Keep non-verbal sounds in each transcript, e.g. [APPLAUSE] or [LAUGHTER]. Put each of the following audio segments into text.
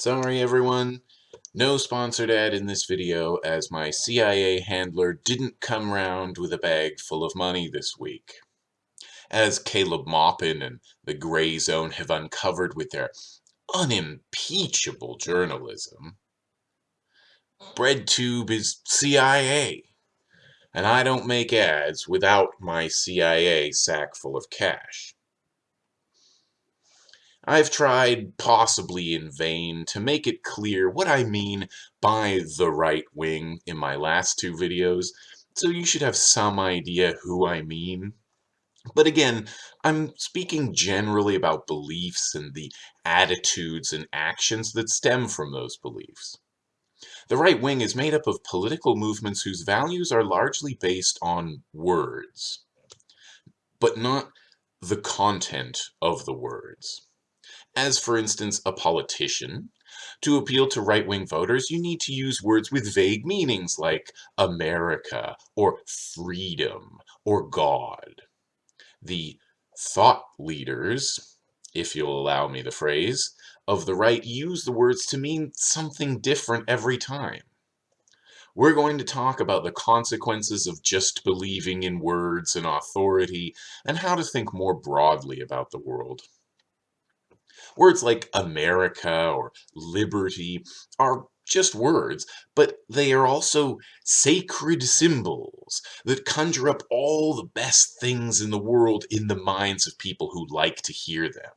Sorry everyone, no sponsored ad in this video as my CIA handler didn't come round with a bag full of money this week. As Caleb Maupin and the Grayzone have uncovered with their unimpeachable journalism, BreadTube is CIA, and I don't make ads without my CIA sack full of cash. I've tried, possibly in vain, to make it clear what I mean by the right wing in my last two videos, so you should have some idea who I mean. But again, I'm speaking generally about beliefs and the attitudes and actions that stem from those beliefs. The right wing is made up of political movements whose values are largely based on words, but not the content of the words as for instance a politician. To appeal to right-wing voters, you need to use words with vague meanings like America or freedom or God. The thought leaders, if you'll allow me the phrase, of the right use the words to mean something different every time. We're going to talk about the consequences of just believing in words and authority and how to think more broadly about the world. Words like America or liberty are just words, but they are also sacred symbols that conjure up all the best things in the world in the minds of people who like to hear them.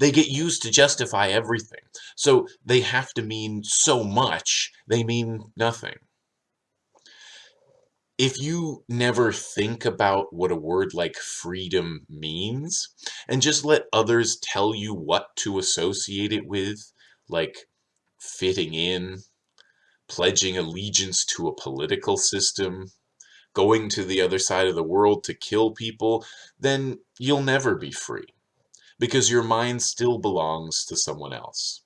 They get used to justify everything, so they have to mean so much, they mean nothing if you never think about what a word like freedom means and just let others tell you what to associate it with, like fitting in, pledging allegiance to a political system, going to the other side of the world to kill people, then you'll never be free because your mind still belongs to someone else.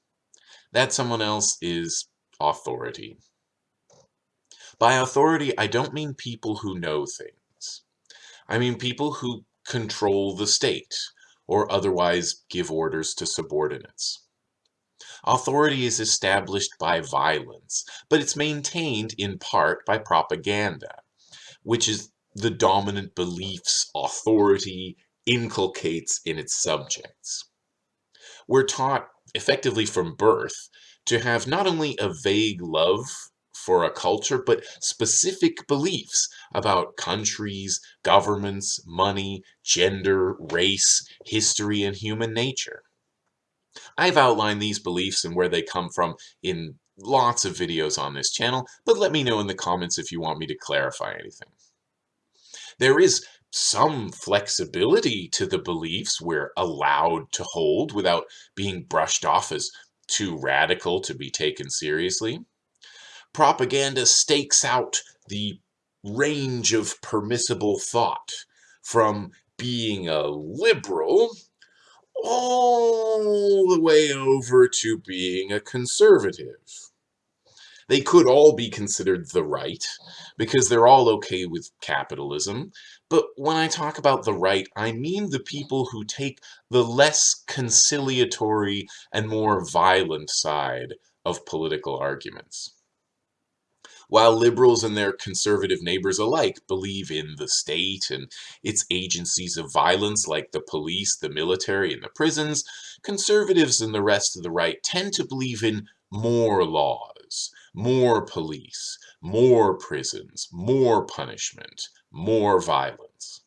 That someone else is authority. By authority, I don't mean people who know things. I mean people who control the state or otherwise give orders to subordinates. Authority is established by violence, but it's maintained in part by propaganda, which is the dominant beliefs authority inculcates in its subjects. We're taught, effectively from birth, to have not only a vague love for a culture, but specific beliefs about countries, governments, money, gender, race, history, and human nature. I've outlined these beliefs and where they come from in lots of videos on this channel, but let me know in the comments if you want me to clarify anything. There is some flexibility to the beliefs we're allowed to hold without being brushed off as too radical to be taken seriously propaganda stakes out the range of permissible thought from being a liberal all the way over to being a conservative. They could all be considered the right, because they're all okay with capitalism, but when I talk about the right, I mean the people who take the less conciliatory and more violent side of political arguments while liberals and their conservative neighbors alike believe in the state and its agencies of violence like the police, the military, and the prisons, conservatives and the rest of the right tend to believe in more laws, more police, more prisons, more punishment, more violence.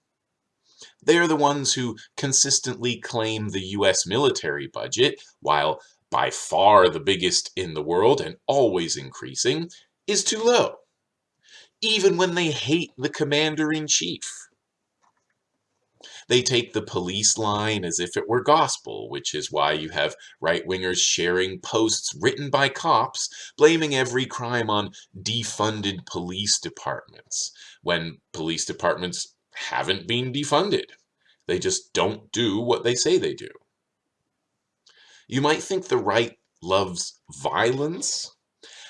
They are the ones who consistently claim the US military budget, while by far the biggest in the world and always increasing, is too low, even when they hate the commander-in-chief. They take the police line as if it were gospel, which is why you have right-wingers sharing posts written by cops blaming every crime on defunded police departments, when police departments haven't been defunded. They just don't do what they say they do. You might think the right loves violence,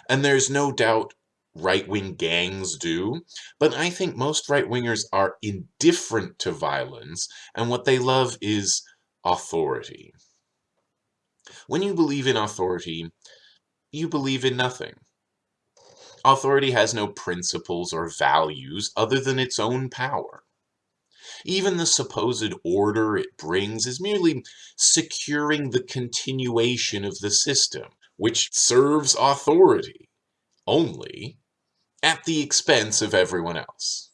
and there's no doubt right-wing gangs do, but I think most right-wingers are indifferent to violence, and what they love is authority. When you believe in authority, you believe in nothing. Authority has no principles or values other than its own power. Even the supposed order it brings is merely securing the continuation of the system, which serves authority only at the expense of everyone else.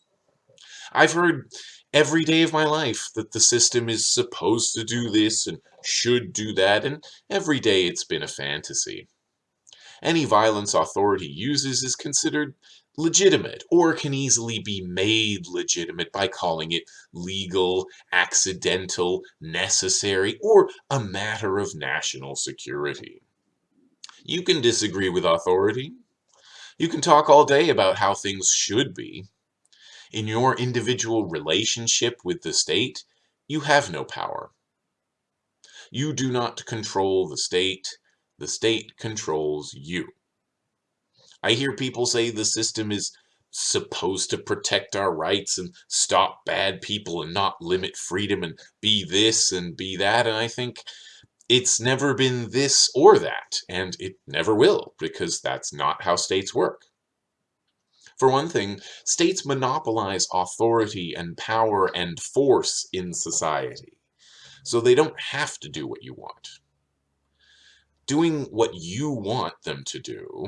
I've heard every day of my life that the system is supposed to do this and should do that, and every day it's been a fantasy. Any violence authority uses is considered legitimate or can easily be made legitimate by calling it legal, accidental, necessary, or a matter of national security. You can disagree with authority. You can talk all day about how things should be. In your individual relationship with the state, you have no power. You do not control the state, the state controls you. I hear people say the system is supposed to protect our rights and stop bad people and not limit freedom and be this and be that. And I think it's never been this or that, and it never will, because that's not how states work. For one thing, states monopolize authority and power and force in society, so they don't have to do what you want doing what you want them to do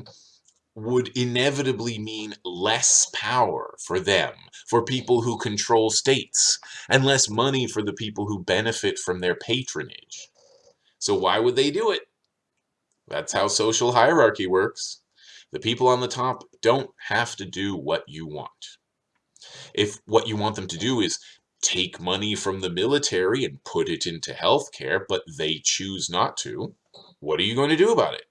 would inevitably mean less power for them, for people who control states, and less money for the people who benefit from their patronage. So why would they do it? That's how social hierarchy works. The people on the top don't have to do what you want. If what you want them to do is take money from the military and put it into healthcare, but they choose not to, what are you going to do about it?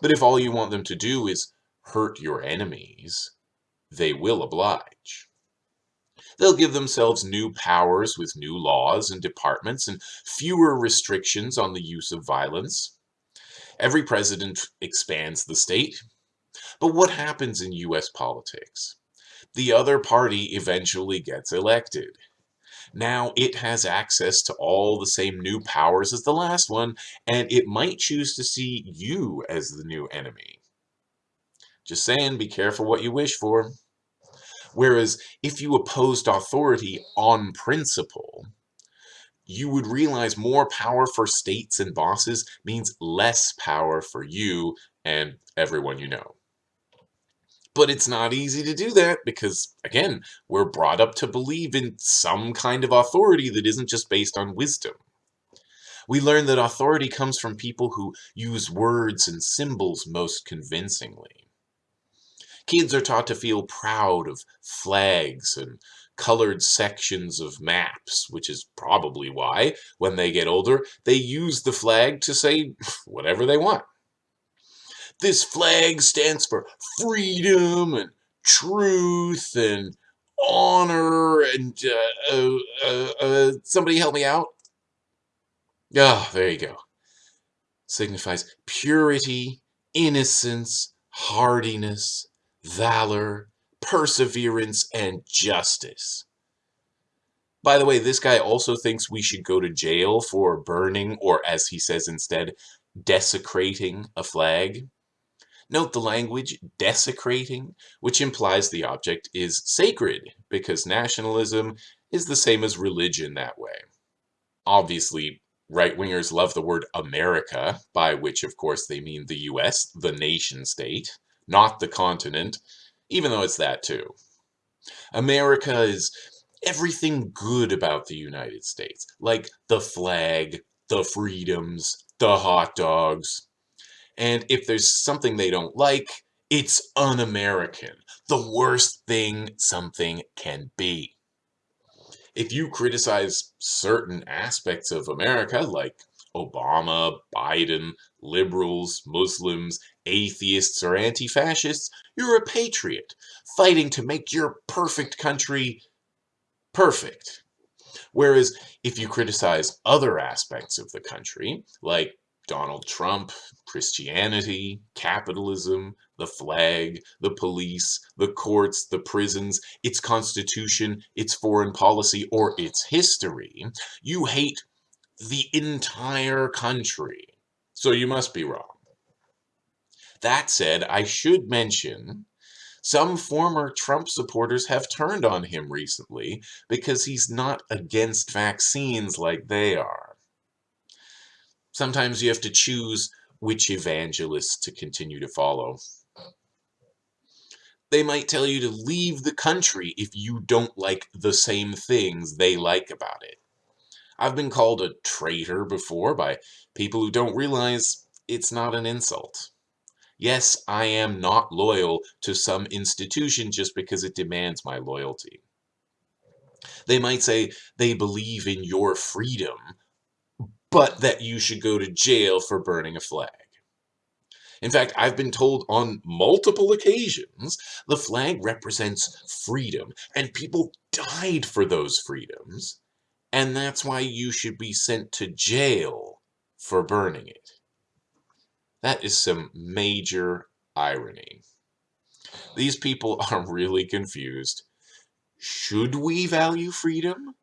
But if all you want them to do is hurt your enemies, they will oblige. They'll give themselves new powers with new laws and departments and fewer restrictions on the use of violence. Every president expands the state. But what happens in US politics? The other party eventually gets elected. Now it has access to all the same new powers as the last one, and it might choose to see you as the new enemy. Just saying, be careful what you wish for. Whereas if you opposed authority on principle, you would realize more power for states and bosses means less power for you and everyone you know. But it's not easy to do that because, again, we're brought up to believe in some kind of authority that isn't just based on wisdom. We learn that authority comes from people who use words and symbols most convincingly. Kids are taught to feel proud of flags and colored sections of maps, which is probably why, when they get older, they use the flag to say [LAUGHS] whatever they want. This flag stands for freedom and truth and honor and uh, uh, uh, uh somebody help me out. Ah, oh, there you go. Signifies purity, innocence, hardiness, valor, perseverance, and justice. By the way, this guy also thinks we should go to jail for burning, or as he says instead, desecrating a flag. Note the language desecrating, which implies the object is sacred, because nationalism is the same as religion that way. Obviously, right-wingers love the word America, by which of course they mean the US, the nation state, not the continent, even though it's that too. America is everything good about the United States, like the flag, the freedoms, the hot dogs, and if there's something they don't like, it's un-American. The worst thing something can be. If you criticize certain aspects of America, like Obama, Biden, liberals, Muslims, atheists, or anti-fascists, you're a patriot, fighting to make your perfect country perfect. Whereas if you criticize other aspects of the country, like Donald Trump, Christianity, capitalism, the flag, the police, the courts, the prisons, its constitution, its foreign policy, or its history. You hate the entire country. So you must be wrong. That said, I should mention some former Trump supporters have turned on him recently because he's not against vaccines like they are. Sometimes you have to choose which evangelists to continue to follow. They might tell you to leave the country if you don't like the same things they like about it. I've been called a traitor before by people who don't realize it's not an insult. Yes, I am not loyal to some institution just because it demands my loyalty. They might say they believe in your freedom, but that you should go to jail for burning a flag. In fact, I've been told on multiple occasions the flag represents freedom, and people died for those freedoms, and that's why you should be sent to jail for burning it. That is some major irony. These people [LAUGHS] are really confused. Should we value freedom?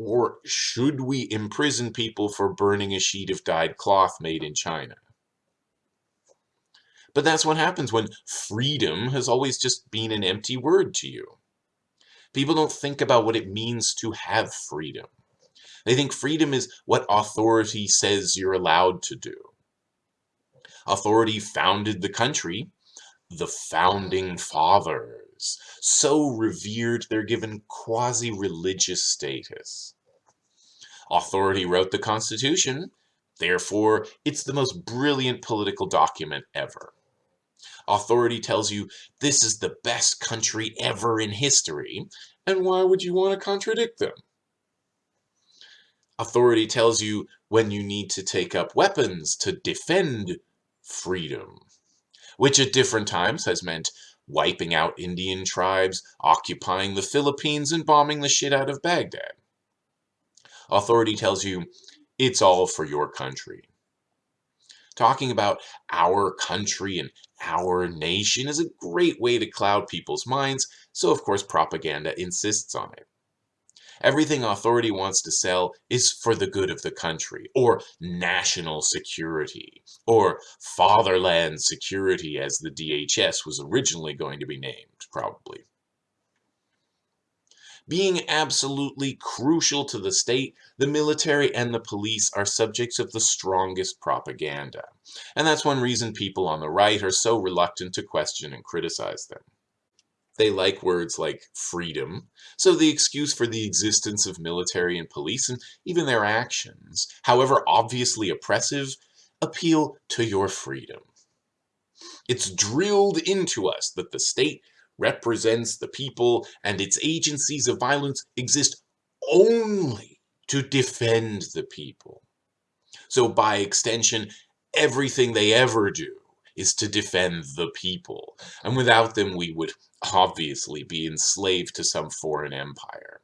Or should we imprison people for burning a sheet of dyed cloth made in China? But that's what happens when freedom has always just been an empty word to you. People don't think about what it means to have freedom. They think freedom is what authority says you're allowed to do authority founded the country, the founding fathers. So revered, they're given quasi-religious status. Authority wrote the Constitution, therefore it's the most brilliant political document ever. Authority tells you this is the best country ever in history, and why would you want to contradict them? Authority tells you when you need to take up weapons to defend freedom, which at different times has meant wiping out Indian tribes, occupying the Philippines, and bombing the shit out of Baghdad. Authority tells you it's all for your country. Talking about our country and our nation is a great way to cloud people's minds, so of course propaganda insists on it. Everything authority wants to sell is for the good of the country, or national security, or fatherland security as the DHS was originally going to be named, probably. Being absolutely crucial to the state, the military and the police are subjects of the strongest propaganda. And that's one reason people on the right are so reluctant to question and criticize them. They like words like freedom, so the excuse for the existence of military and police and even their actions, however obviously oppressive, appeal to your freedom. It's drilled into us that the state represents the people and its agencies of violence exist only to defend the people. So by extension, everything they ever do is to defend the people, and without them we would obviously be enslaved to some foreign empire.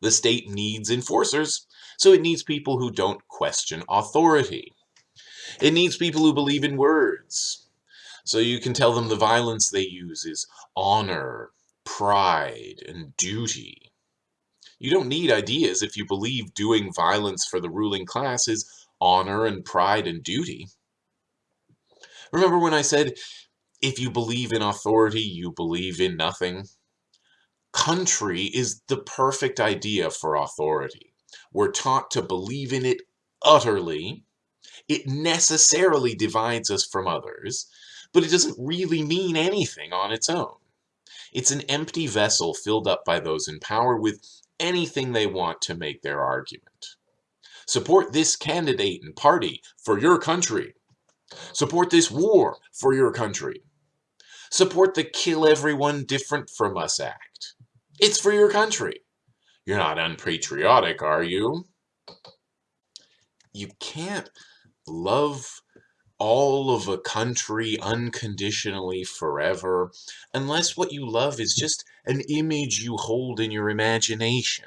The state needs enforcers, so it needs people who don't question authority. It needs people who believe in words, so you can tell them the violence they use is honor, pride, and duty. You don't need ideas if you believe doing violence for the ruling class is honor and pride and duty. Remember when I said if you believe in authority, you believe in nothing. Country is the perfect idea for authority. We're taught to believe in it utterly. It necessarily divides us from others, but it doesn't really mean anything on its own. It's an empty vessel filled up by those in power with anything they want to make their argument. Support this candidate and party for your country. Support this war for your country support the kill everyone different from us act. It's for your country. You're not unpatriotic, are you? You can't love all of a country unconditionally forever unless what you love is just an image you hold in your imagination.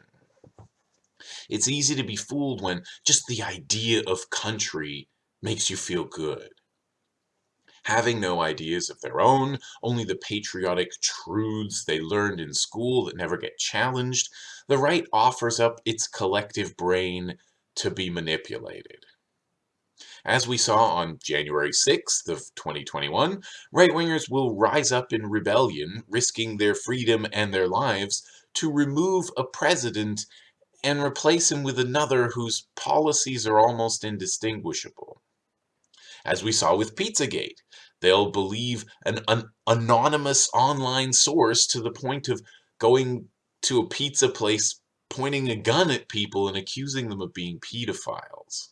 It's easy to be fooled when just the idea of country makes you feel good having no ideas of their own, only the patriotic truths they learned in school that never get challenged, the right offers up its collective brain to be manipulated. As we saw on January 6th of 2021, right-wingers will rise up in rebellion, risking their freedom and their lives to remove a president and replace him with another whose policies are almost indistinguishable. As we saw with Pizzagate, they'll believe an, an anonymous online source to the point of going to a pizza place, pointing a gun at people and accusing them of being pedophiles.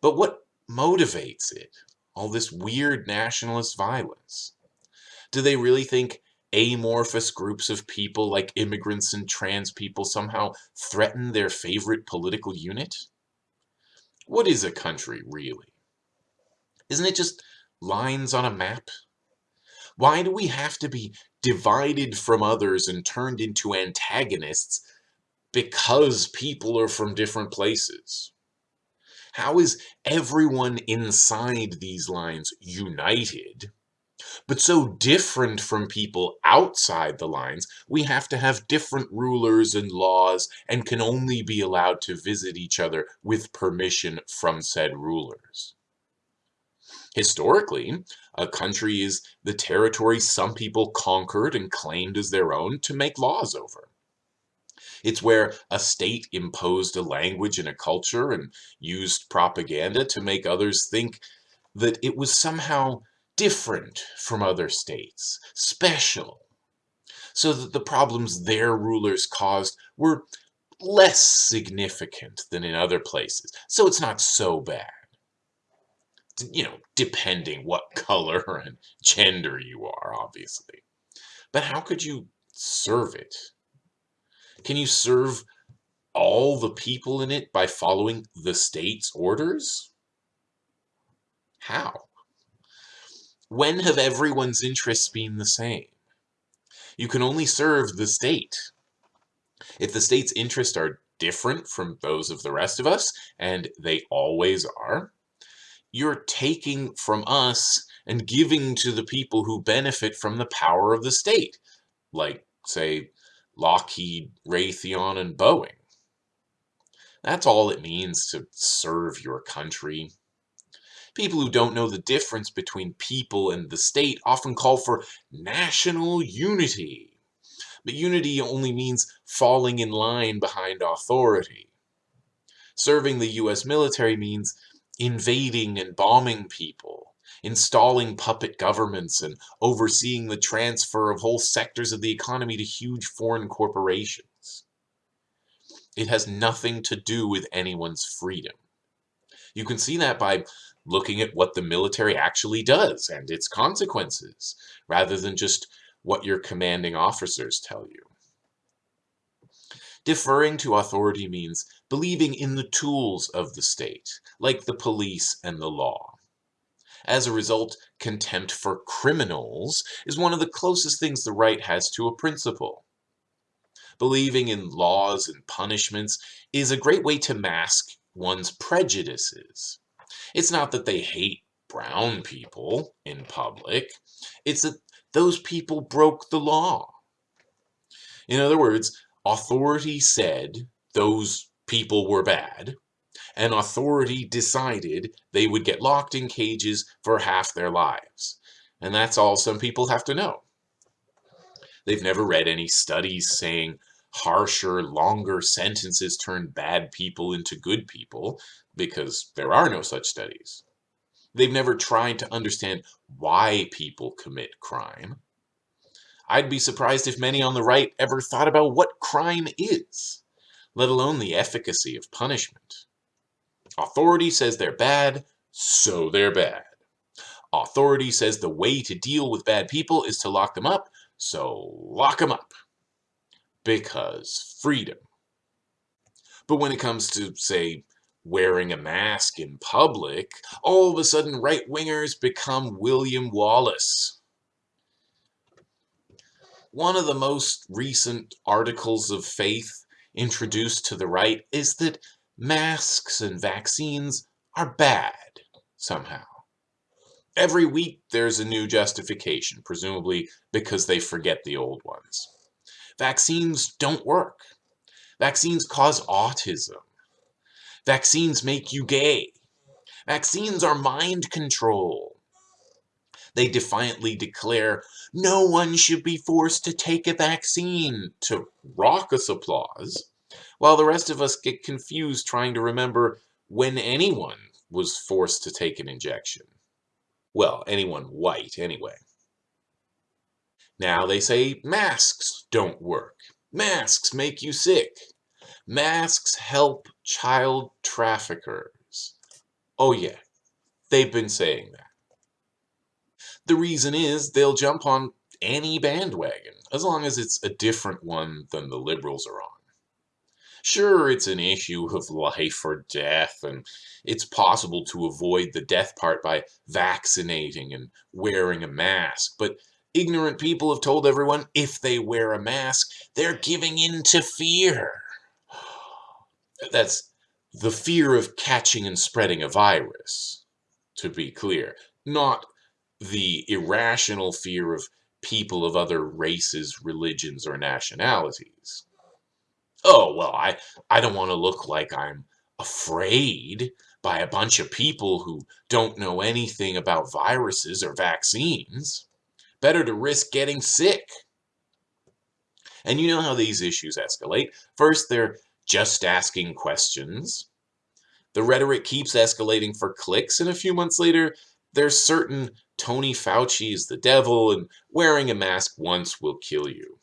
But what motivates it? All this weird nationalist violence? Do they really think amorphous groups of people like immigrants and trans people somehow threaten their favorite political unit? What is a country, really? Isn't it just lines on a map? Why do we have to be divided from others and turned into antagonists because people are from different places? How is everyone inside these lines united but so different from people outside the lines, we have to have different rulers and laws and can only be allowed to visit each other with permission from said rulers. Historically, a country is the territory some people conquered and claimed as their own to make laws over. It's where a state imposed a language and a culture and used propaganda to make others think that it was somehow different from other states, special, so that the problems their rulers caused were less significant than in other places, so it's not so bad. You know, depending what [LAUGHS] color and gender you are, obviously. But how could you serve it? Can you serve all the people in it by following the state's orders? How? When have everyone's interests been the same? You can only serve the state. If the state's interests are different from those of the rest of us, and they always are, you're taking from us and giving to the people who benefit from the power of the state, like, say, Lockheed, Raytheon, and Boeing. That's all it means to serve your country. People who don't know the difference between people and the state often call for national unity. But unity only means falling in line behind authority. Serving the US military means invading and bombing people, installing puppet governments, and overseeing the transfer of whole sectors of the economy to huge foreign corporations. It has nothing to do with anyone's freedom. You can see that by looking at what the military actually does and its consequences, rather than just what your commanding officers tell you. Deferring to authority means believing in the tools of the state, like the police and the law. As a result, contempt for criminals is one of the closest things the right has to a principle. Believing in laws and punishments is a great way to mask one's prejudices. It's not that they hate brown people in public. It's that those people broke the law. In other words, authority said those people were bad, and authority decided they would get locked in cages for half their lives. And that's all some people have to know. They've never read any studies saying harsher, longer sentences turn bad people into good people because there are no such studies. They've never tried to understand why people commit crime. I'd be surprised if many on the right ever thought about what crime is, let alone the efficacy of punishment. Authority says they're bad, so they're bad. Authority says the way to deal with bad people is to lock them up, so lock them up. Because freedom. But when it comes to, say, wearing a mask in public, all of a sudden right-wingers become William Wallace. One of the most recent articles of faith introduced to the right is that masks and vaccines are bad, somehow. Every week there's a new justification, presumably because they forget the old ones. Vaccines don't work. Vaccines cause autism. Vaccines make you gay. Vaccines are mind control. They defiantly declare no one should be forced to take a vaccine to raucous applause, while the rest of us get confused trying to remember when anyone was forced to take an injection. Well, anyone white, anyway. Now they say masks don't work. Masks make you sick. Masks help child traffickers. Oh yeah, they've been saying that. The reason is they'll jump on any bandwagon, as long as it's a different one than the liberals are on. Sure, it's an issue of life or death, and it's possible to avoid the death part by vaccinating and wearing a mask, but ignorant people have told everyone if they wear a mask, they're giving in to fear. [SIGHS] That's the fear of catching and spreading a virus, to be clear, not the irrational fear of people of other races, religions, or nationalities. Oh, well, I, I don't want to look like I'm afraid by a bunch of people who don't know anything about viruses or vaccines. Better to risk getting sick. And you know how these issues escalate. First, they're just asking questions. The rhetoric keeps escalating for clicks, and a few months later, there's certain Tony Fauci is the devil and wearing a mask once will kill you.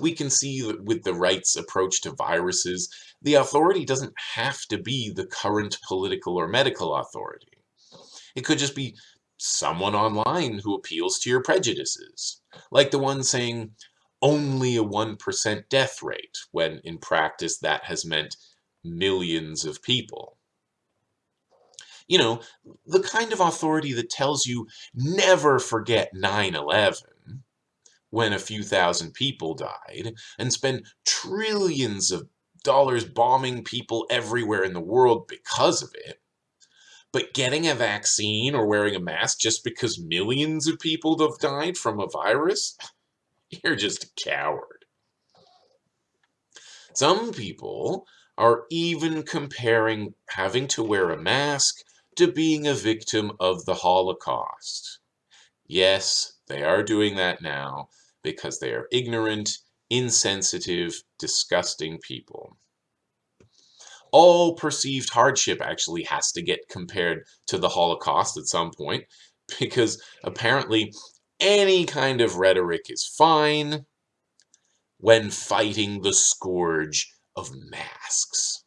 We can see that with the right's approach to viruses, the authority doesn't have to be the current political or medical authority. It could just be someone online who appeals to your prejudices, like the one saying only a 1% death rate, when in practice that has meant millions of people. You know, the kind of authority that tells you never forget 9-11 when a few thousand people died and spend trillions of dollars bombing people everywhere in the world because of it. But getting a vaccine or wearing a mask just because millions of people have died from a virus? [LAUGHS] You're just a coward. Some people are even comparing having to wear a mask to being a victim of the Holocaust. Yes, they are doing that now because they are ignorant, insensitive, disgusting people. All perceived hardship actually has to get compared to the Holocaust at some point [LAUGHS] because apparently any kind of rhetoric is fine when fighting the scourge of masks.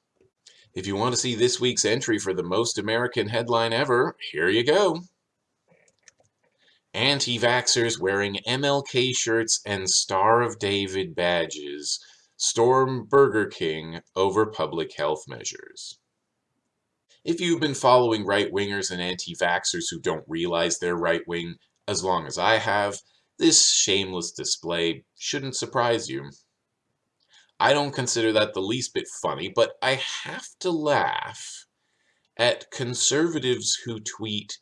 If you want to see this week's entry for the most American headline ever, here you go. Anti-vaxxers wearing MLK shirts and Star of David badges storm Burger King over public health measures. If you've been following right-wingers and anti-vaxxers who don't realize they're right-wing as long as I have, this shameless display shouldn't surprise you. I don't consider that the least bit funny, but I have to laugh at conservatives who tweet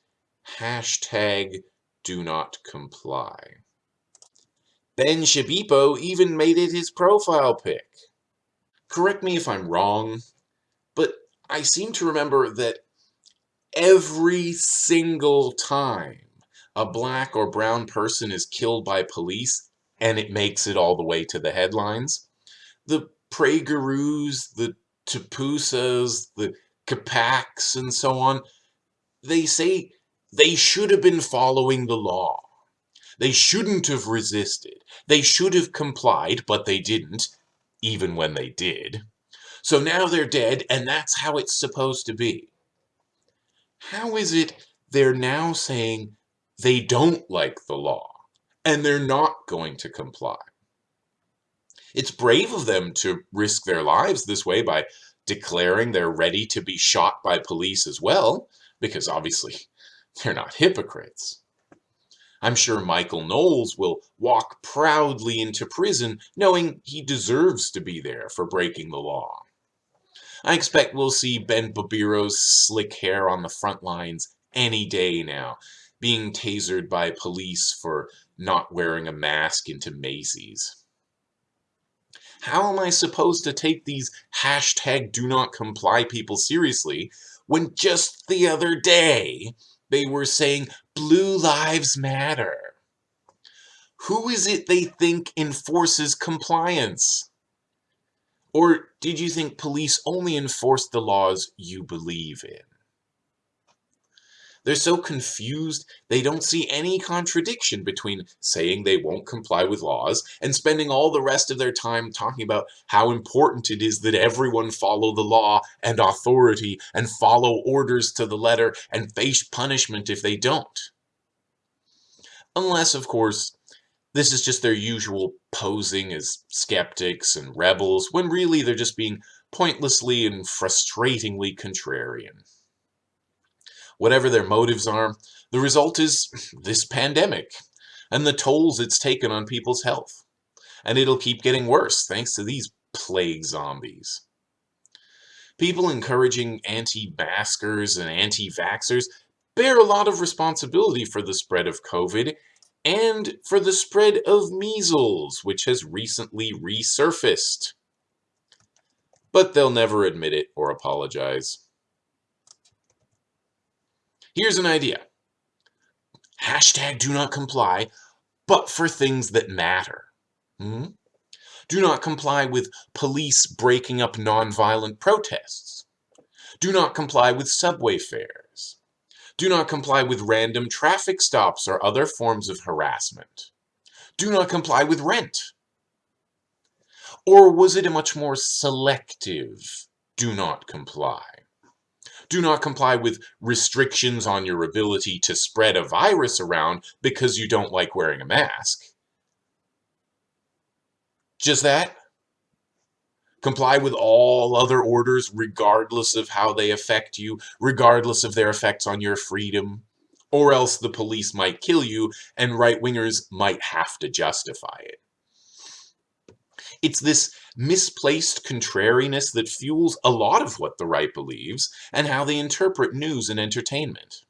hashtag do not comply. Ben Shabipo even made it his profile pic. Correct me if I'm wrong, but I seem to remember that every single time a black or brown person is killed by police and it makes it all the way to the headlines, the PragerUs, the Tapusas, the Capaks, and so on, they say they should have been following the law. They shouldn't have resisted. They should have complied, but they didn't, even when they did. So now they're dead, and that's how it's supposed to be. How is it they're now saying they don't like the law, and they're not going to comply? It's brave of them to risk their lives this way by declaring they're ready to be shot by police as well, because obviously [LAUGHS] they're not hypocrites. I'm sure Michael Knowles will walk proudly into prison knowing he deserves to be there for breaking the law. I expect we'll see Ben Babiro's slick hair on the front lines any day now, being tasered by police for not wearing a mask into Macy's. How am I supposed to take these hashtag do not comply people seriously when just the other day they were saying blue lives matter? Who is it they think enforces compliance? Or did you think police only enforce the laws you believe in? They're so confused, they don't see any contradiction between saying they won't comply with laws and spending all the rest of their time talking about how important it is that everyone follow the law and authority and follow orders to the letter and face punishment if they don't. Unless, of course, this is just their usual posing as skeptics and rebels, when really they're just being pointlessly and frustratingly contrarian. Whatever their motives are, the result is this pandemic and the tolls it's taken on people's health. And it'll keep getting worse thanks to these plague zombies. People encouraging anti-maskers and anti-vaxxers bear a lot of responsibility for the spread of COVID and for the spread of measles, which has recently resurfaced. But they'll never admit it or apologize. Here's an idea. Hashtag do not comply, but for things that matter. Hmm? Do not comply with police breaking up nonviolent protests. Do not comply with subway fares. Do not comply with random traffic stops or other forms of harassment. Do not comply with rent. Or was it a much more selective do not comply? Do not comply with restrictions on your ability to spread a virus around because you don't like wearing a mask. Just that. Comply with all other orders regardless of how they affect you, regardless of their effects on your freedom, or else the police might kill you and right-wingers might have to justify it. It's this misplaced contrariness that fuels a lot of what the right believes and how they interpret news and entertainment.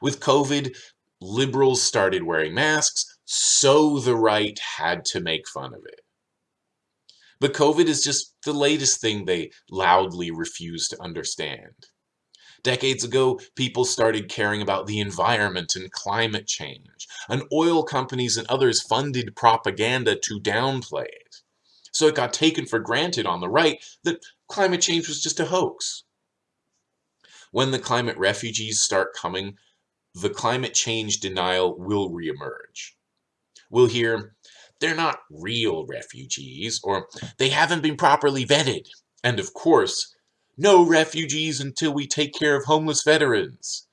With COVID, liberals started wearing masks, so the right had to make fun of it. But COVID is just the latest thing they loudly refuse to understand. Decades ago, people started caring about the environment and climate change, and oil companies and others funded propaganda to downplay it so it got taken for granted on the right that climate change was just a hoax. When the climate refugees start coming, the climate change denial will reemerge. We'll hear, they're not real refugees, or they haven't been properly vetted, and of course, no refugees until we take care of homeless veterans,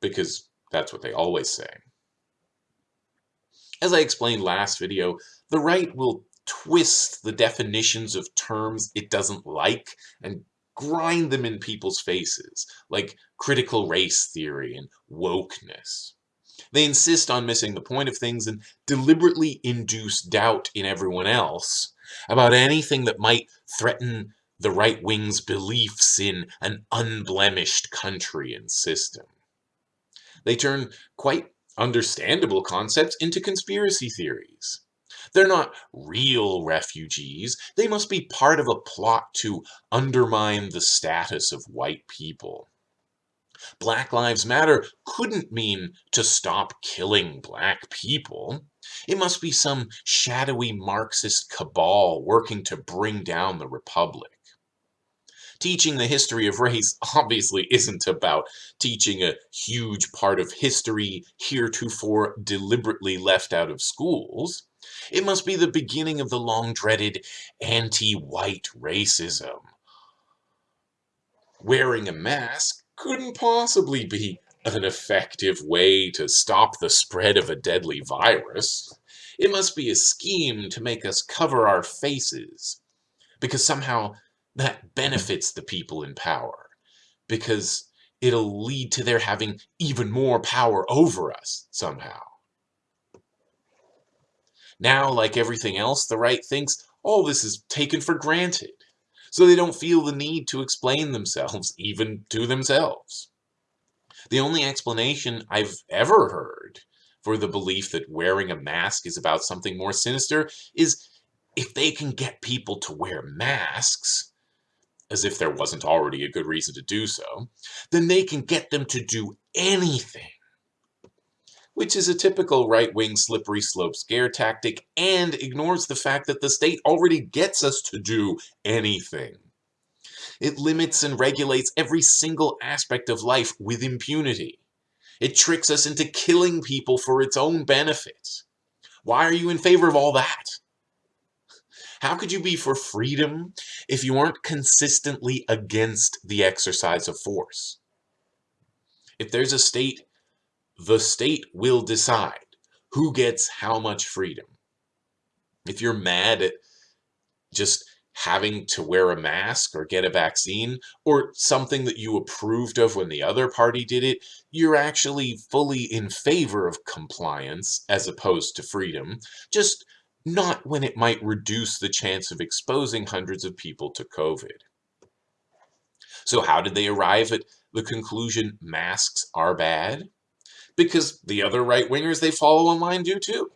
because that's what they always say. As I explained last video, the right will twist the definitions of terms it doesn't like and grind them in people's faces, like critical race theory and wokeness. They insist on missing the point of things and deliberately induce doubt in everyone else about anything that might threaten the right wing's beliefs in an unblemished country and system. They turn quite understandable concepts into conspiracy theories. They're not real refugees. They must be part of a plot to undermine the status of white people. Black Lives Matter couldn't mean to stop killing black people. It must be some shadowy Marxist cabal working to bring down the Republic. Teaching the history of race [LAUGHS] obviously isn't about teaching a huge part of history heretofore deliberately left out of schools. It must be the beginning of the long-dreaded anti-white racism. Wearing a mask couldn't possibly be an effective way to stop the spread of a deadly virus. It must be a scheme to make us cover our faces, because somehow that benefits the people in power, because it'll lead to their having even more power over us somehow. Now, like everything else, the right thinks all this is taken for granted, so they don't feel the need to explain themselves, [LAUGHS] even to themselves. The only explanation I've ever heard for the belief that wearing a mask is about something more sinister is if they can get people to wear masks, as if there wasn't already a good reason to do so, then they can get them to do anything. Which is a typical right wing slippery slope scare tactic and ignores the fact that the state already gets us to do anything. It limits and regulates every single aspect of life with impunity. It tricks us into killing people for its own benefit. Why are you in favor of all that? How could you be for freedom if you aren't consistently against the exercise of force? If there's a state, the state will decide who gets how much freedom. If you're mad at just having to wear a mask or get a vaccine or something that you approved of when the other party did it, you're actually fully in favor of compliance as opposed to freedom, just not when it might reduce the chance of exposing hundreds of people to COVID. So how did they arrive at the conclusion masks are bad? Because the other right-wingers they follow online do too.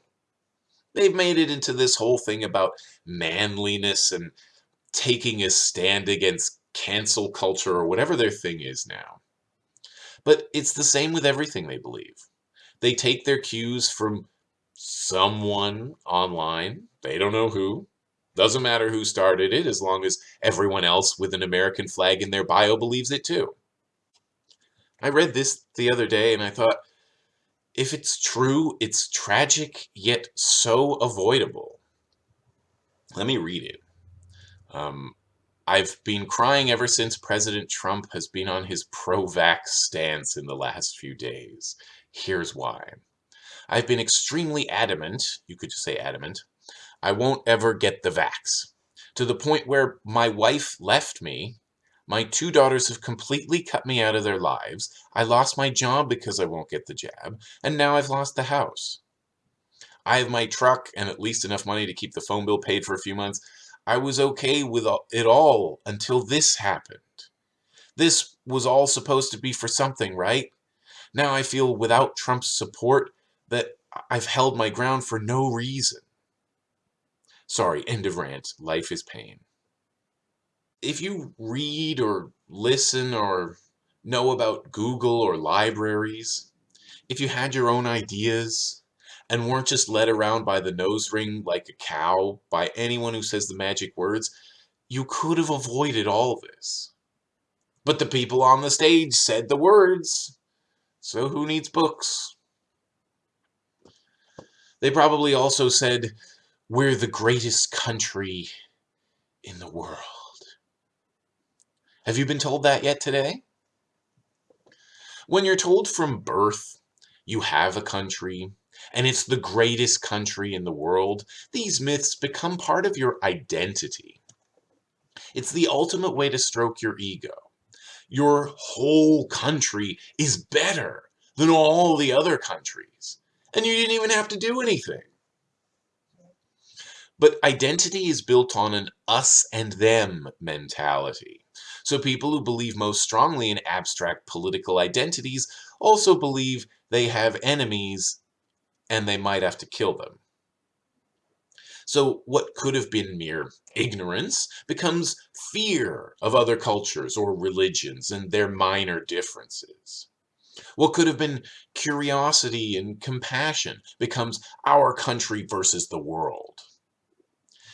They've made it into this whole thing about manliness and taking a stand against cancel culture or whatever their thing is now. But it's the same with everything they believe. They take their cues from someone online. They don't know who. Doesn't matter who started it as long as everyone else with an American flag in their bio believes it too. I read this the other day and I thought, if it's true, it's tragic yet so avoidable. Let me read it. Um, I've been crying ever since President Trump has been on his pro-vax stance in the last few days. Here's why. I've been extremely adamant, you could just say adamant, I won't ever get the vax. To the point where my wife left me, my two daughters have completely cut me out of their lives, I lost my job because I won't get the jab, and now I've lost the house. I have my truck and at least enough money to keep the phone bill paid for a few months. I was okay with it all until this happened. This was all supposed to be for something, right? Now I feel without Trump's support, that I've held my ground for no reason. Sorry, end of rant. Life is pain. If you read or listen or know about Google or libraries, if you had your own ideas and weren't just led around by the nose ring like a cow by anyone who says the magic words, you could have avoided all this. But the people on the stage said the words, so who needs books? They probably also said, we're the greatest country in the world. Have you been told that yet today? When you're told from birth you have a country, and it's the greatest country in the world, these myths become part of your identity. It's the ultimate way to stroke your ego. Your whole country is better than all the other countries and you didn't even have to do anything. But identity is built on an us and them mentality. So people who believe most strongly in abstract political identities also believe they have enemies and they might have to kill them. So what could have been mere ignorance becomes fear of other cultures or religions and their minor differences. What could have been curiosity and compassion becomes our country versus the world.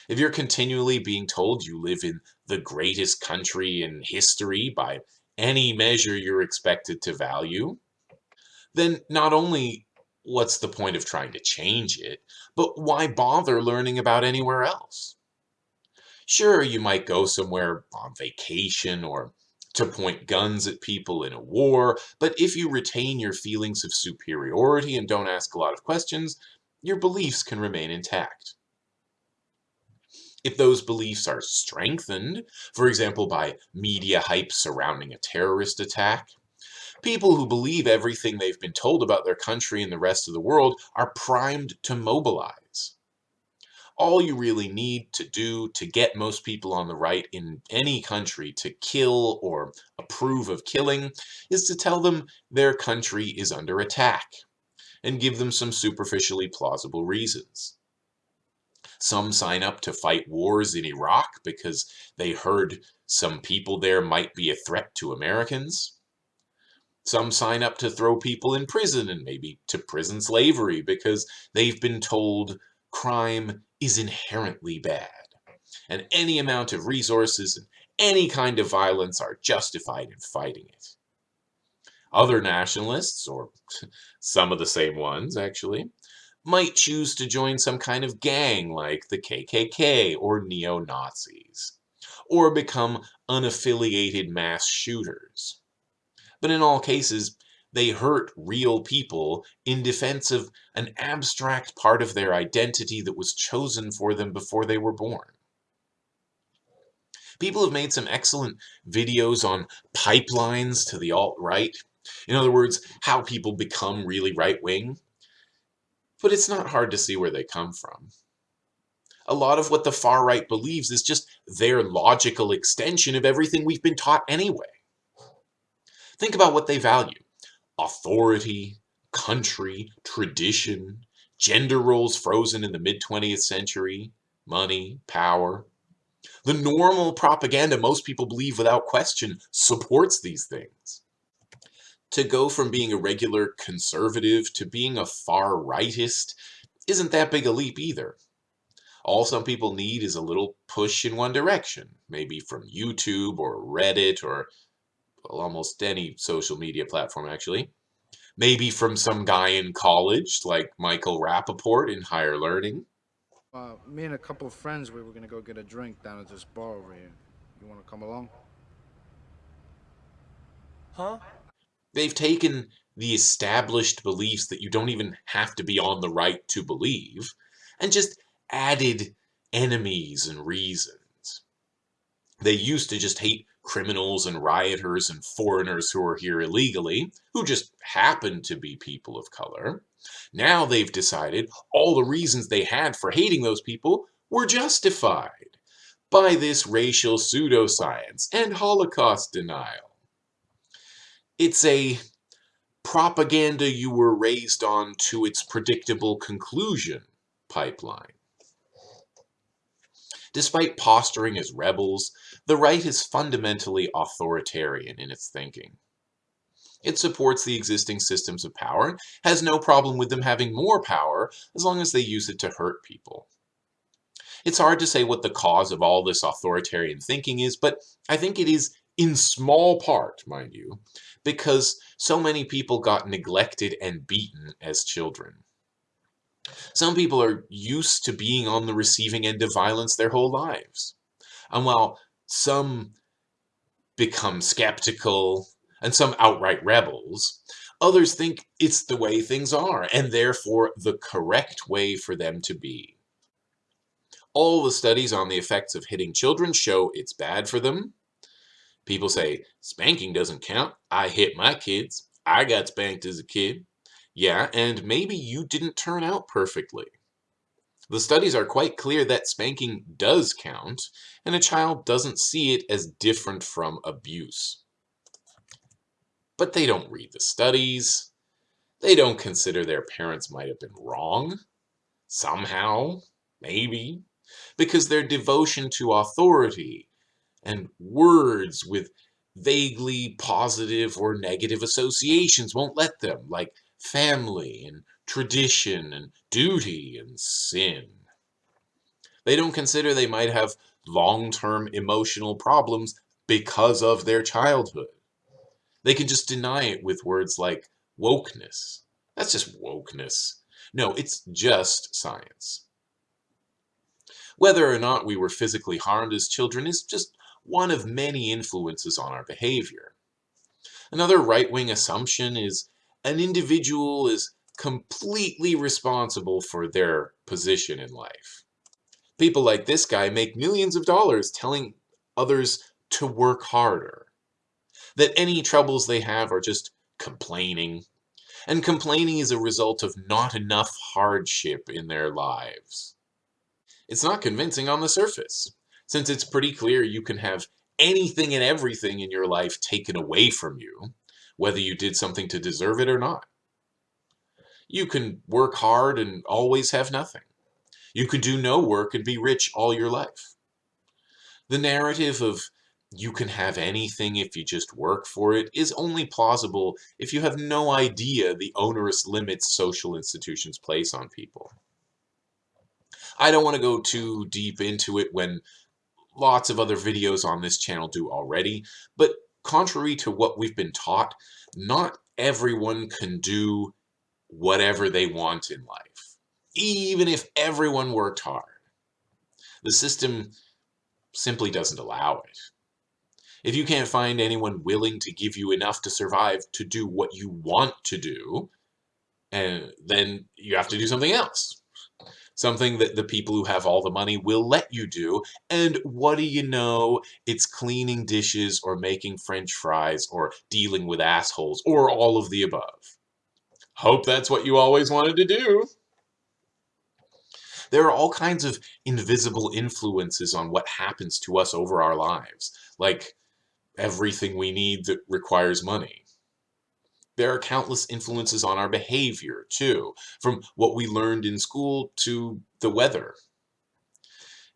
If you're continually being told you live in the greatest country in history by any measure you're expected to value, then not only what's the point of trying to change it, but why bother learning about anywhere else? Sure, you might go somewhere on vacation or to point guns at people in a war, but if you retain your feelings of superiority and don't ask a lot of questions, your beliefs can remain intact. If those beliefs are strengthened, for example by media hype surrounding a terrorist attack, people who believe everything they've been told about their country and the rest of the world are primed to mobilize all you really need to do to get most people on the right in any country to kill or approve of killing is to tell them their country is under attack and give them some superficially plausible reasons. Some sign up to fight wars in Iraq because they heard some people there might be a threat to Americans. Some sign up to throw people in prison and maybe to prison slavery because they've been told crime is inherently bad and any amount of resources and any kind of violence are justified in fighting it. Other nationalists, or [LAUGHS] some of the same ones actually, might choose to join some kind of gang like the KKK or neo-Nazis, or become unaffiliated mass shooters. But in all cases, they hurt real people in defense of an abstract part of their identity that was chosen for them before they were born. People have made some excellent videos on pipelines to the alt-right. In other words, how people become really right-wing but it's not hard to see where they come from. A lot of what the far right believes is just their logical extension of everything we've been taught anyway. Think about what they value. Authority, country, tradition, gender roles frozen in the mid-20th century, money, power. The normal propaganda most people believe without question supports these things to go from being a regular conservative to being a far rightist isn't that big a leap either. All some people need is a little push in one direction, maybe from YouTube or Reddit or almost any social media platform actually. Maybe from some guy in college like Michael Rapaport in Higher Learning. Uh, me and a couple of friends, we were going to go get a drink down at this bar over here. You want to come along? Huh? They've taken the established beliefs that you don't even have to be on the right to believe, and just added enemies and reasons. They used to just hate criminals and rioters and foreigners who are here illegally, who just happen to be people of color. Now they've decided all the reasons they had for hating those people were justified by this racial pseudoscience and Holocaust denial. It's a propaganda you were raised on to its predictable conclusion pipeline. Despite posturing as rebels, the right is fundamentally authoritarian in its thinking. It supports the existing systems of power, and has no problem with them having more power as long as they use it to hurt people. It's hard to say what the cause of all this authoritarian thinking is, but I think it is in small part, mind you, because so many people got neglected and beaten as children. Some people are used to being on the receiving end of violence their whole lives. And while some become skeptical and some outright rebels, others think it's the way things are and therefore the correct way for them to be. All the studies on the effects of hitting children show it's bad for them, People say, spanking doesn't count. I hit my kids. I got spanked as a kid. Yeah, and maybe you didn't turn out perfectly. The studies are quite clear that spanking does count, and a child doesn't see it as different from abuse. But they don't read the studies. They don't consider their parents might have been wrong. Somehow, maybe, because their devotion to authority and words with vaguely positive or negative associations won't let them, like family and tradition and duty and sin. They don't consider they might have long-term emotional problems because of their childhood. They can just deny it with words like wokeness. That's just wokeness. No, it's just science. Whether or not we were physically harmed as children is just one of many influences on our behavior. Another right-wing assumption is an individual is completely responsible for their position in life. People like this guy make millions of dollars telling others to work harder. That any troubles they have are just complaining. And complaining is a result of not enough hardship in their lives. It's not convincing on the surface since it's pretty clear you can have anything and everything in your life taken away from you, whether you did something to deserve it or not. You can work hard and always have nothing. You can do no work and be rich all your life. The narrative of you can have anything if you just work for it is only plausible if you have no idea the onerous limits social institutions place on people. I don't want to go too deep into it when lots of other videos on this channel do already, but contrary to what we've been taught, not everyone can do whatever they want in life, even if everyone worked hard. The system simply doesn't allow it. If you can't find anyone willing to give you enough to survive to do what you want to do, and then you have to do something else. Something that the people who have all the money will let you do. And what do you know? It's cleaning dishes or making french fries or dealing with assholes or all of the above. Hope that's what you always wanted to do. There are all kinds of invisible influences on what happens to us over our lives, like everything we need that requires money. There are countless influences on our behavior, too, from what we learned in school to the weather.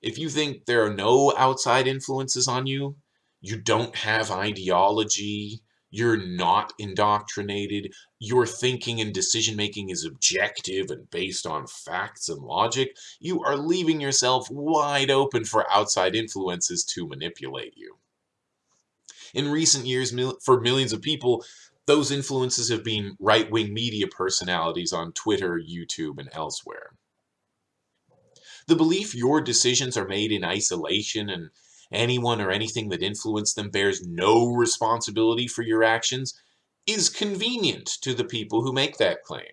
If you think there are no outside influences on you, you don't have ideology, you're not indoctrinated, your thinking and decision making is objective and based on facts and logic, you are leaving yourself wide open for outside influences to manipulate you. In recent years, for millions of people, those influences have been right-wing media personalities on Twitter, YouTube, and elsewhere. The belief your decisions are made in isolation and anyone or anything that influenced them bears no responsibility for your actions is convenient to the people who make that claim.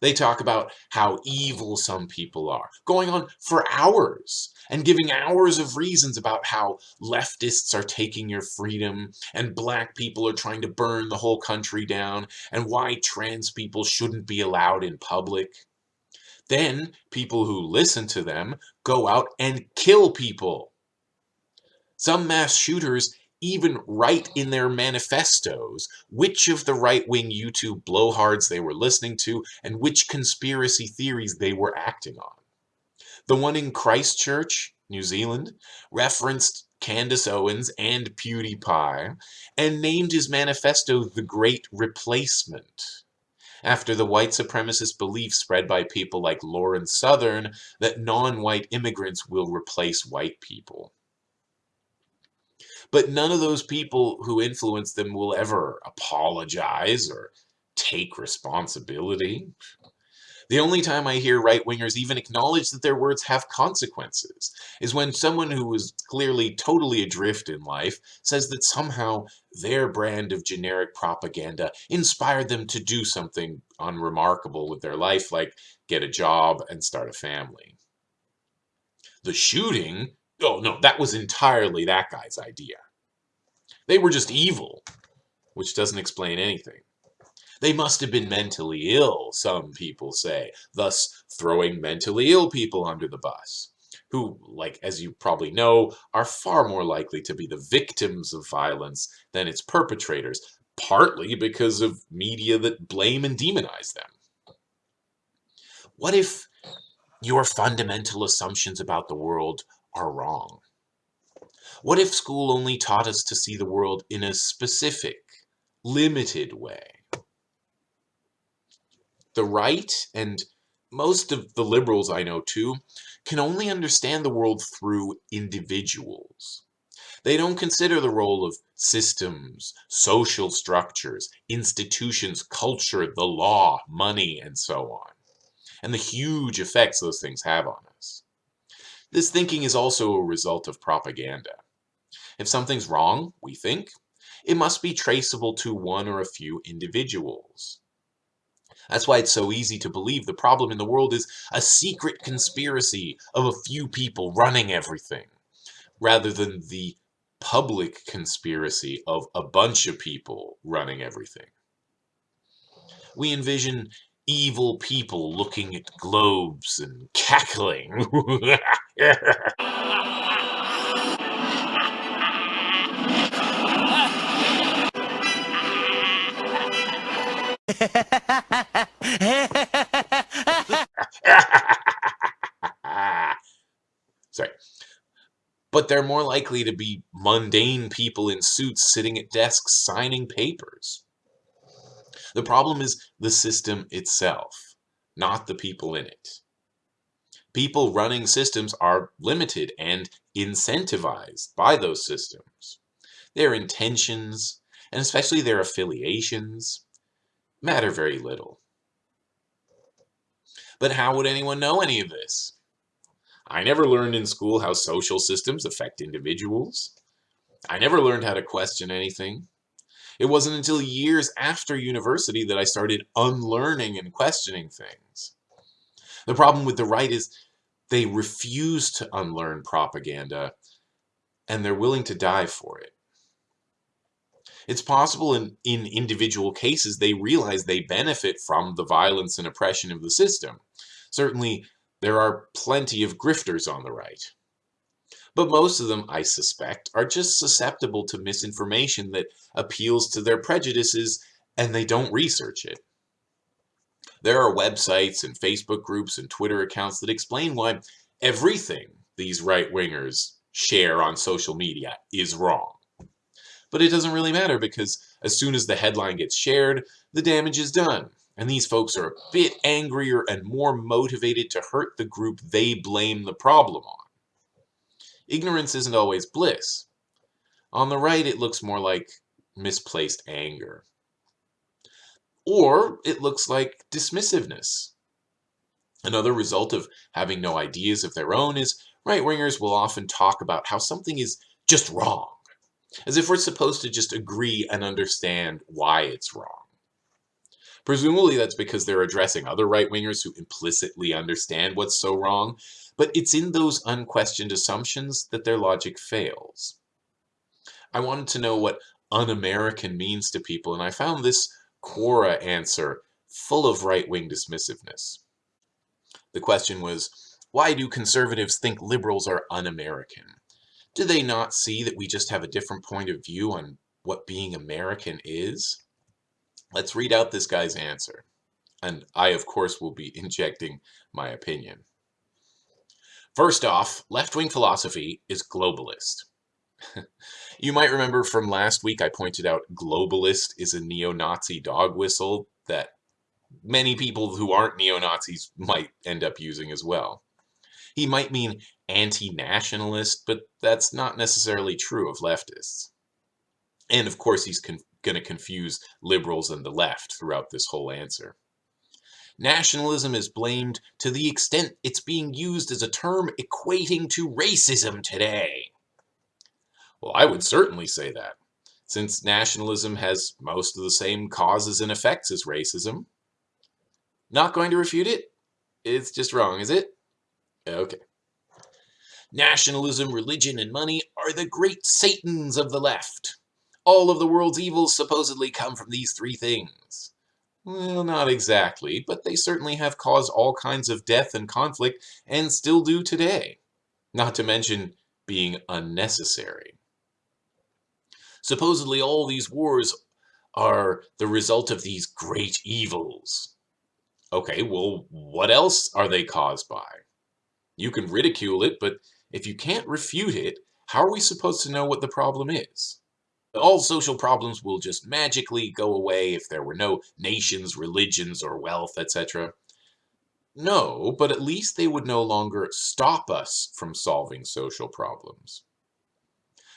They talk about how evil some people are, going on for hours and giving hours of reasons about how leftists are taking your freedom and black people are trying to burn the whole country down and why trans people shouldn't be allowed in public. Then people who listen to them go out and kill people. Some mass shooters even write in their manifestos which of the right-wing YouTube blowhards they were listening to and which conspiracy theories they were acting on. The one in Christchurch, New Zealand, referenced Candace Owens and PewDiePie and named his manifesto The Great Replacement after the white supremacist belief spread by people like Lauren Southern that non-white immigrants will replace white people. But none of those people who influence them will ever apologize or take responsibility. The only time I hear right-wingers even acknowledge that their words have consequences is when someone who is clearly totally adrift in life says that somehow their brand of generic propaganda inspired them to do something unremarkable with their life, like get a job and start a family. The shooting Oh, no, that was entirely that guy's idea. They were just evil, which doesn't explain anything. They must have been mentally ill, some people say, thus throwing mentally ill people under the bus, who, like as you probably know, are far more likely to be the victims of violence than its perpetrators, partly because of media that blame and demonize them. What if your fundamental assumptions about the world are wrong? What if school only taught us to see the world in a specific, limited way? The right, and most of the liberals I know too, can only understand the world through individuals. They don't consider the role of systems, social structures, institutions, culture, the law, money, and so on, and the huge effects those things have on us. This thinking is also a result of propaganda. If something's wrong, we think, it must be traceable to one or a few individuals. That's why it's so easy to believe the problem in the world is a secret conspiracy of a few people running everything, rather than the public conspiracy of a bunch of people running everything. We envision evil people looking at globes and cackling. Sorry. But they're more likely to be mundane people in suits sitting at desks signing papers. The problem is the system itself, not the people in it. People running systems are limited and incentivized by those systems. Their intentions, and especially their affiliations, matter very little. But how would anyone know any of this? I never learned in school how social systems affect individuals. I never learned how to question anything. It wasn't until years after university that I started unlearning and questioning things. The problem with the right is they refuse to unlearn propaganda and they're willing to die for it. It's possible in, in individual cases they realize they benefit from the violence and oppression of the system. Certainly, there are plenty of grifters on the right. But most of them, I suspect, are just susceptible to misinformation that appeals to their prejudices and they don't research it. There are websites and Facebook groups and Twitter accounts that explain why everything these right-wingers share on social media is wrong. But it doesn't really matter because as soon as the headline gets shared, the damage is done. And these folks are a bit angrier and more motivated to hurt the group they blame the problem on. Ignorance isn't always bliss. On the right, it looks more like misplaced anger. Or it looks like dismissiveness. Another result of having no ideas of their own is right-wingers will often talk about how something is just wrong, as if we're supposed to just agree and understand why it's wrong. Presumably that's because they're addressing other right-wingers who implicitly understand what's so wrong, but it's in those unquestioned assumptions that their logic fails. I wanted to know what un-American means to people, and I found this Quora answer full of right-wing dismissiveness. The question was, why do conservatives think liberals are un-American? Do they not see that we just have a different point of view on what being American is? Let's read out this guy's answer. And I, of course, will be [LAUGHS] injecting my opinion. First off, left-wing philosophy is globalist. [LAUGHS] you might remember from last week I pointed out globalist is a neo-Nazi dog whistle that many people who aren't neo-Nazis might end up using as well. He might mean anti-nationalist, but that's not necessarily true of leftists. And of course he's going to confuse liberals and the left throughout this whole answer. Nationalism is blamed to the extent it's being used as a term equating to racism today. Well, I would certainly say that, since nationalism has most of the same causes and effects as racism. Not going to refute it? It's just wrong, is it? Okay. Nationalism, religion, and money are the great satans of the left. All of the world's evils supposedly come from these three things. Well, not exactly, but they certainly have caused all kinds of death and conflict, and still do today. Not to mention being unnecessary. Supposedly all these wars are the result of these great evils. Okay, well, what else are they caused by? You can ridicule it, but if you can't refute it, how are we supposed to know what the problem is? All social problems will just magically go away if there were no nations, religions, or wealth, etc. No, but at least they would no longer stop us from solving social problems.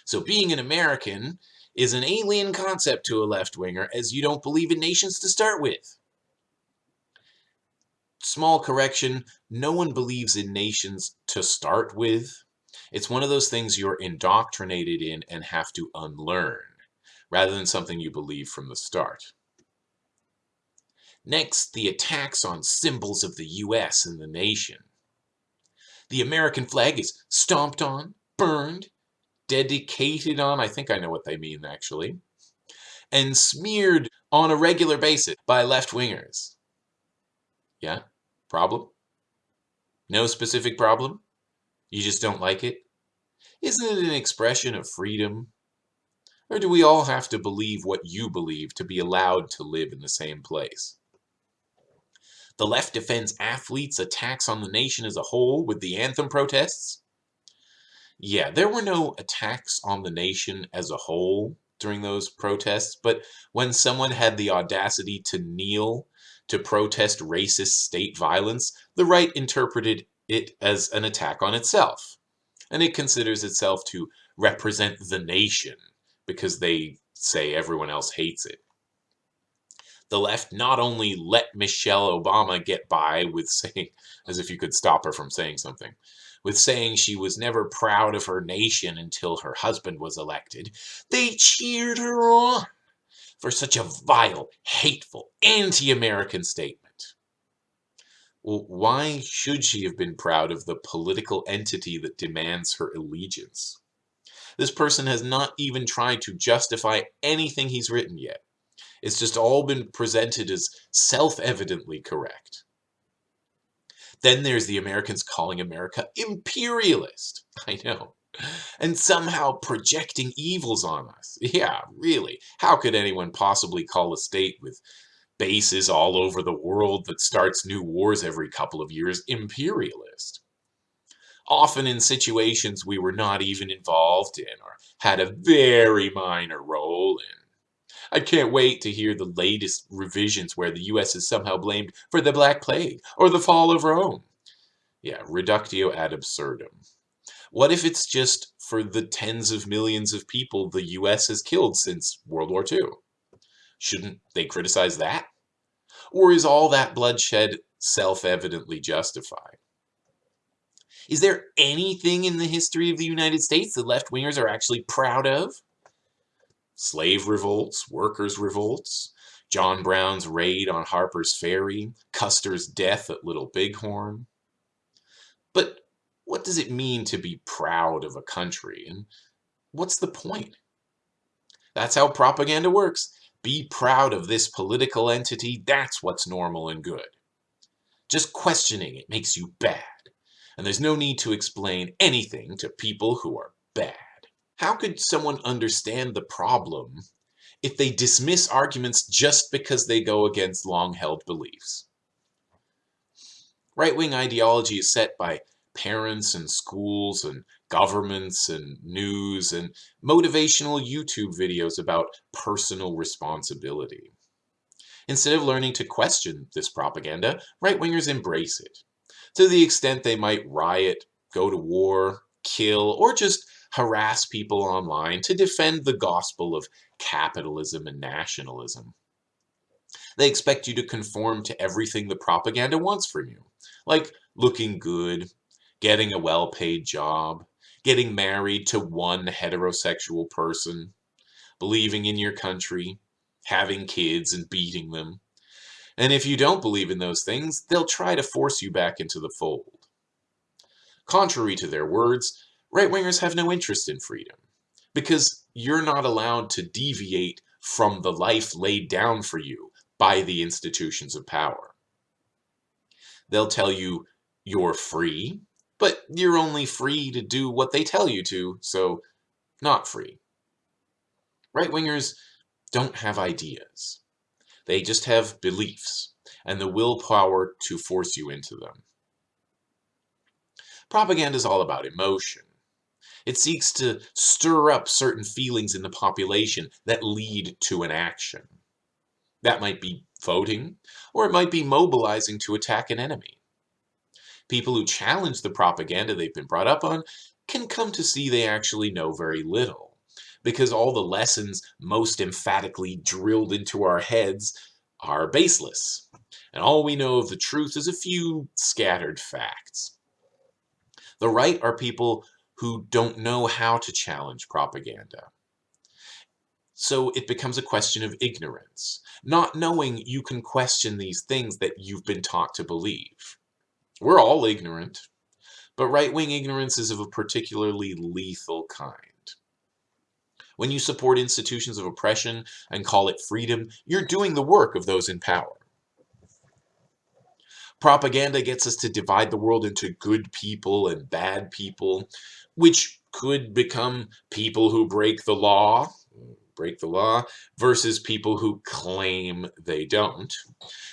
So being an American is an alien concept to a left-winger as you don't believe in nations to start with. Small correction, no one believes in nations to start with. It's one of those things you're indoctrinated in and have to unlearn, rather than something you believe from the start. Next, the attacks on symbols of the US and the nation. The American flag is stomped on, burned, dedicated on, I think I know what they mean actually, and smeared on a regular basis by left-wingers. Yeah? Problem? No specific problem? You just don't like it? Isn't it an expression of freedom? Or do we all have to believe what you believe to be allowed to live in the same place? The left defends athletes' attacks on the nation as a whole with the anthem protests? Yeah, there were no attacks on the nation as a whole during those protests, but when someone had the audacity to kneel to protest racist state violence, the right interpreted it as an attack on itself. And it considers itself to represent the nation because they say everyone else hates it. The left not only let Michelle Obama get by with saying, [LAUGHS] as if you could stop her from saying something, with saying she was never proud of her nation until her husband was elected, they cheered her on for such a vile, hateful, anti-American statement. Why should she have been proud of the political entity that demands her allegiance? This person has not even tried to justify anything he's written yet. It's just all been presented as self-evidently correct. Then there's the Americans calling America imperialist. [LAUGHS] I know. And somehow projecting evils on us. Yeah, really. How could anyone possibly call a state with bases all over the world that starts new wars every couple of years imperialist? Often in situations we were not even involved in or had a very minor role in. I can't wait to hear the latest revisions where the US is somehow blamed for the Black Plague or the fall of Rome. Yeah, reductio ad absurdum. What if it's just for the tens of millions of people the US has killed since World War II? Shouldn't they criticize that? Or is all that bloodshed self-evidently justified? Is there anything in the history of the United States that left-wingers are actually proud of? slave revolts, workers' revolts, John Brown's raid on Harper's Ferry, Custer's death at Little Bighorn. But what does it mean to be proud of a country, and what's the point? That's how propaganda works. Be proud of this political entity, that's what's normal and good. Just questioning it makes you bad, and there's no need to explain anything to people who are bad. How could someone understand the problem if they dismiss arguments just because they go against long-held beliefs? Right-wing ideology is set by parents and schools and governments and news and motivational YouTube videos about personal responsibility. Instead of learning to question this propaganda, right-wingers embrace it. To the extent they might riot, go to war, kill, or just harass people online to defend the gospel of capitalism and nationalism. They expect you to conform to everything the propaganda wants from you, like looking good, getting a well-paid job, getting married to one heterosexual person, believing in your country, having kids and beating them. And if you don't believe in those things, they'll try to force you back into the fold. Contrary to their words, right-wingers have no interest in freedom because you're not allowed to deviate from the life laid down for you by the institutions of power. They'll tell you you're free, but you're only free to do what they tell you to, so not free. Right-wingers don't have ideas. They just have beliefs and the willpower to force you into them. Propaganda is all about emotion. It seeks to stir up certain feelings in the population that lead to an action. That might be voting, or it might be mobilizing to attack an enemy. People who challenge the propaganda they've been brought up on can come to see they actually know very little, because all the lessons most emphatically drilled into our heads are baseless, and all we know of the truth is a few scattered facts. The right are people who don't know how to challenge propaganda. So it becomes a question of ignorance, not knowing you can question these things that you've been taught to believe. We're all ignorant, but right-wing ignorance is of a particularly lethal kind. When you support institutions of oppression and call it freedom, you're doing the work of those in power. Propaganda gets us to divide the world into good people and bad people, which could become people who break the law, break the law versus people who claim they don't.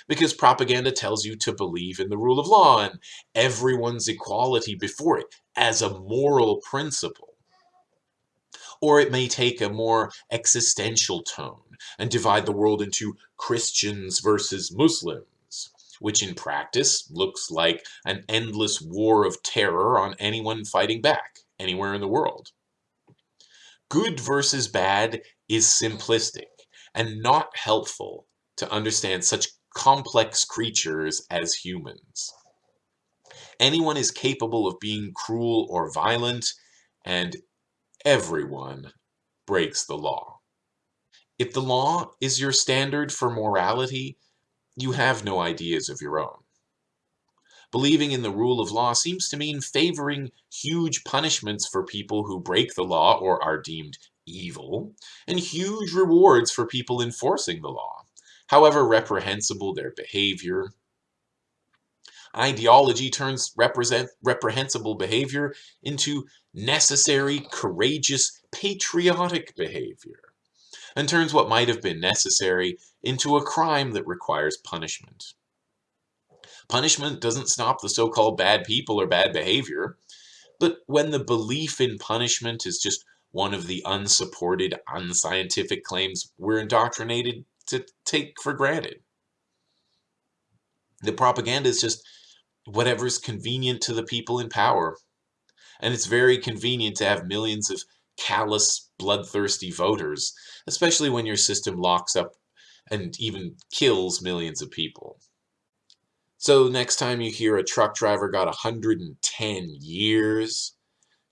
Because propaganda tells you to believe in the rule of law and everyone's equality before it as a moral principle. Or it may take a more existential tone and divide the world into Christians versus Muslims, which in practice looks like an endless war of terror on anyone fighting back anywhere in the world. Good versus bad is simplistic and not helpful to understand such complex creatures as humans. Anyone is capable of being cruel or violent, and everyone breaks the law. If the law is your standard for morality, you have no ideas of your own. Believing in the rule of law seems to mean favoring huge punishments for people who break the law or are deemed evil, and huge rewards for people enforcing the law, however reprehensible their behavior. Ideology turns reprehensible behavior into necessary, courageous, patriotic behavior, and turns what might have been necessary into a crime that requires punishment. Punishment doesn't stop the so-called bad people or bad behavior, but when the belief in punishment is just one of the unsupported, unscientific claims we're indoctrinated to take for granted. The propaganda is just whatever's convenient to the people in power. And it's very convenient to have millions of callous, bloodthirsty voters, especially when your system locks up and even kills millions of people. So next time you hear a truck driver got 110 years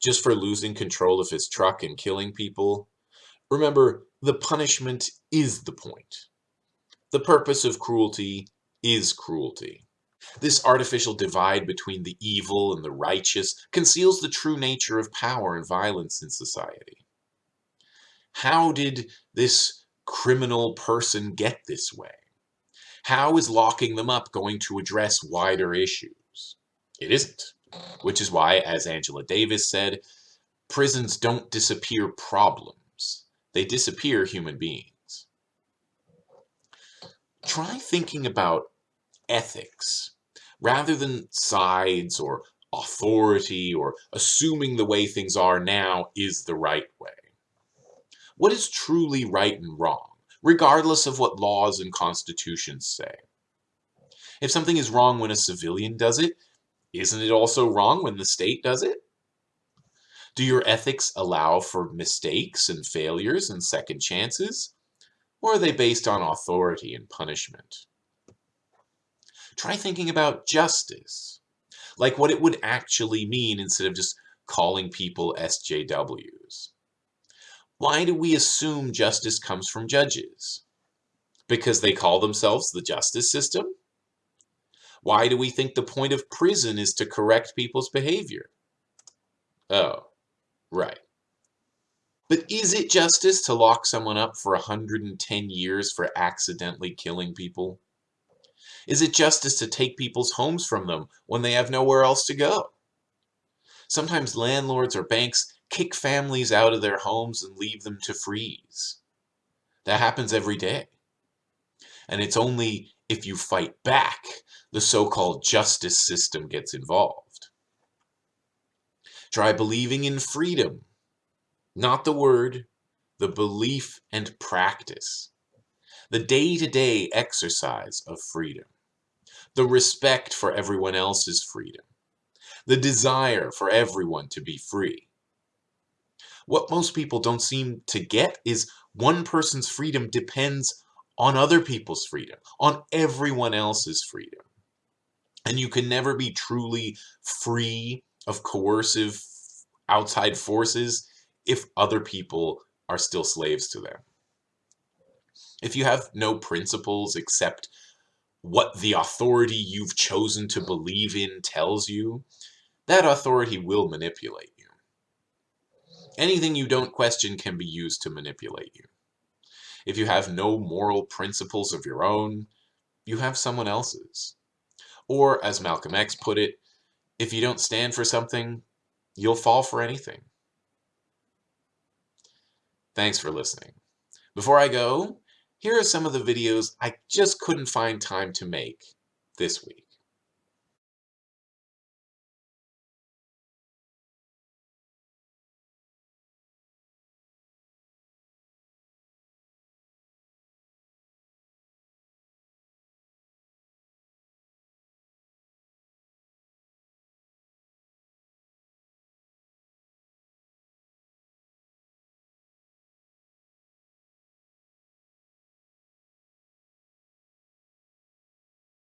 just for losing control of his truck and killing people, remember the punishment is the point. The purpose of cruelty is cruelty. This artificial divide between the evil and the righteous conceals the true nature of power and violence in society. How did this criminal person get this way? How is locking them up going to address wider issues? It isn't. Which is why, as Angela Davis said, prisons don't disappear problems. They disappear human beings. Try thinking about ethics rather than sides or authority or assuming the way things are now is the right way. What is truly right and wrong? regardless of what laws and constitutions say. If something is wrong when a civilian does it, isn't it also wrong when the state does it? Do your ethics allow for mistakes and failures and second chances? Or are they based on authority and punishment? Try thinking about justice, like what it would actually mean instead of just calling people SJWs. Why do we assume justice comes from judges? Because they call themselves the justice system? Why do we think the point of prison is to correct people's behavior? Oh, right. But is it justice to lock someone up for 110 years for accidentally killing people? Is it justice to take people's homes from them when they have nowhere else to go? Sometimes landlords or banks kick families out of their homes and leave them to freeze. That happens every day. And it's only if you fight back the so-called justice system gets involved. Try believing in freedom, not the word, the belief and practice, the day-to-day -day exercise of freedom, the respect for everyone else's freedom, the desire for everyone to be free, what most people don't seem to get is one person's freedom depends on other people's freedom, on everyone else's freedom. And you can never be truly free of coercive outside forces if other people are still slaves to them. If you have no principles except what the authority you've chosen to believe in tells you, that authority will manipulate you. Anything you don't question can be used to manipulate you. If you have no moral principles of your own, you have someone else's. Or, as Malcolm X put it, if you don't stand for something, you'll fall for anything. Thanks for listening. Before I go, here are some of the videos I just couldn't find time to make this week.